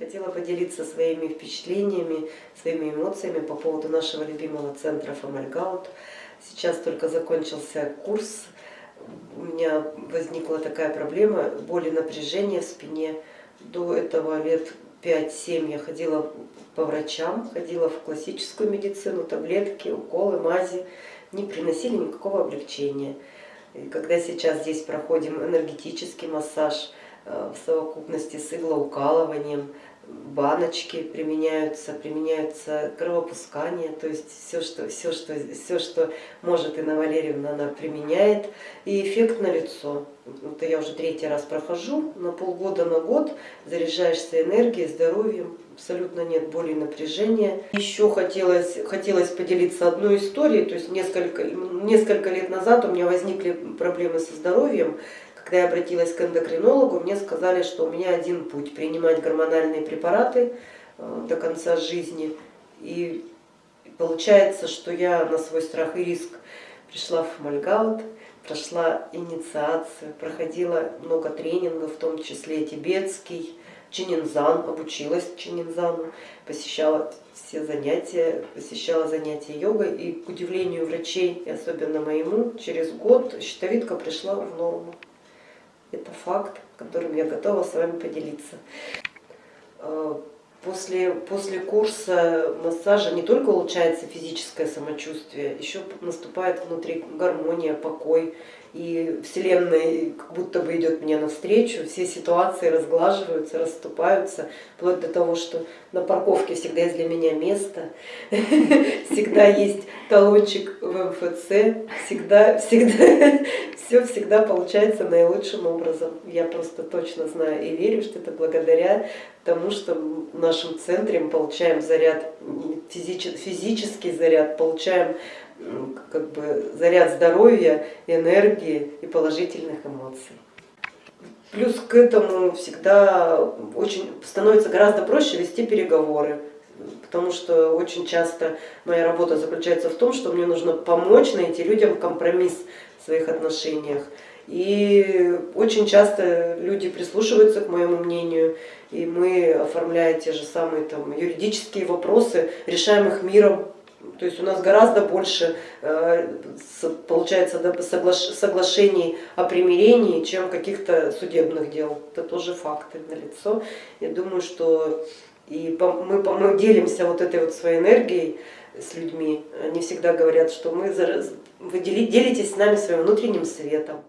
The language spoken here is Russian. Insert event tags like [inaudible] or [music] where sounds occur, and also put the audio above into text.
Хотела поделиться своими впечатлениями, своими эмоциями по поводу нашего любимого центра Фомальгаут. Сейчас только закончился курс, у меня возникла такая проблема, боли напряжения в спине. До этого лет 5-7 я ходила по врачам, ходила в классическую медицину, таблетки, уколы, мази, не приносили никакого облегчения. И когда сейчас здесь проходим энергетический массаж, Э, в совокупности с иглоукалыванием, баночки применяются, применяются кровопускание, то есть все, что, все, что, все, что может Инна Валерьевна, она применяет, и эффект на лицо. Это я уже третий раз прохожу, на полгода, на год заряжаешься энергией, здоровьем, абсолютно нет боли и напряжения. Еще хотелось, хотелось поделиться одной историей, то есть несколько, несколько лет назад у меня возникли проблемы со здоровьем, когда я обратилась к эндокринологу, мне сказали, что у меня один путь – принимать гормональные препараты э, до конца жизни. И получается, что я на свой страх и риск пришла в Мальгаут, прошла инициацию, проходила много тренингов, в том числе тибетский, чининзан, обучилась чининзану, посещала все занятия, посещала занятия йогой. И, к удивлению врачей, и особенно моему, через год щитовидка пришла в норму. Это факт, которым я готова с вами поделиться. После, после курса массажа не только улучшается физическое самочувствие, еще наступает внутри гармония, покой. И Вселенная как будто бы идет мне навстречу, все ситуации разглаживаются, расступаются, вплоть до того, что на парковке всегда есть для меня место, [laughs] всегда есть талончик в МФЦ, всегда, всегда, [laughs] все всегда получается наилучшим образом. Я просто точно знаю и верю, что это благодаря тому, что в нашем центре мы получаем заряд, физический заряд, получаем как бы заряд здоровья, энергии и положительных эмоций. Плюс к этому всегда очень становится гораздо проще вести переговоры, потому что очень часто моя работа заключается в том, что мне нужно помочь найти людям компромисс в своих отношениях. И очень часто люди прислушиваются к моему мнению, и мы, оформляя те же самые там, юридические вопросы, решаем их миром, то есть у нас гораздо больше э, получается соглашений о примирении, чем каких-то судебных дел. Это тоже факты на лицо. Я думаю, что и мы, мы делимся вот этой вот своей энергией с людьми. Они всегда говорят, что мы, вы делитесь с нами своим внутренним светом.